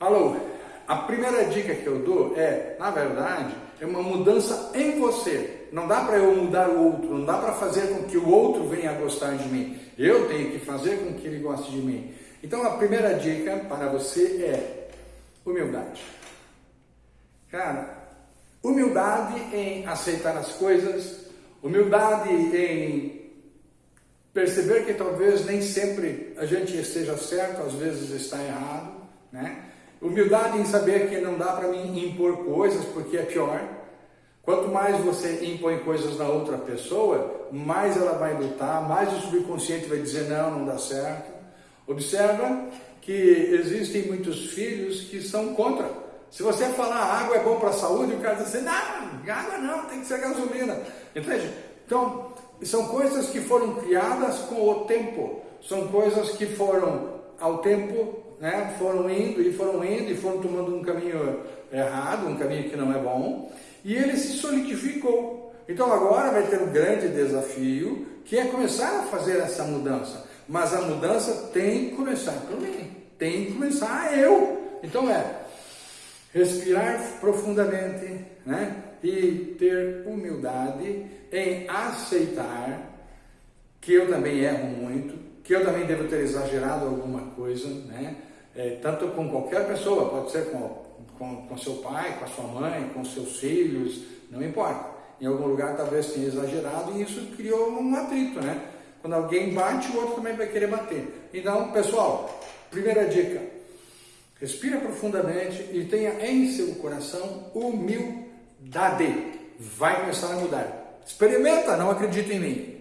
Alô, a primeira dica que eu dou é, na verdade, é uma mudança em você. Não dá para eu mudar o outro, não dá para fazer com que o outro venha a gostar de mim. Eu tenho que fazer com que ele goste de mim. Então a primeira dica para você é humildade. Cara, humildade em aceitar as coisas, humildade em perceber que talvez nem sempre a gente esteja certo, às vezes está errado, né? Humildade em saber que não dá para mim impor coisas, porque é pior. Quanto mais você impõe coisas na outra pessoa, mais ela vai lutar, mais o subconsciente vai dizer não, não dá certo. Observa que existem muitos filhos que são contra. Se você falar água é bom para a saúde, o cara diz assim, não, água não, tem que ser gasolina. Entende? Então, são coisas que foram criadas com o tempo. São coisas que foram ao tempo né, foram indo e foram indo e foram tomando um caminho errado, um caminho que não é bom, e ele se solidificou. Então agora vai ter um grande desafio, que é começar a fazer essa mudança. Mas a mudança tem que começar por mim, tem que começar eu. Então é respirar profundamente, né? E ter humildade em aceitar que eu também erro muito, que eu também devo ter exagerado alguma coisa, né? é, tanto com qualquer pessoa, pode ser com, com, com seu pai, com a sua mãe, com seus filhos, não importa. Em algum lugar talvez tenha exagerado e isso criou um atrito, né? Quando alguém bate, o outro também vai querer bater. Então, pessoal, primeira dica, respira profundamente e tenha em seu coração humildade. Vai começar a mudar. Experimenta, não acredita em mim.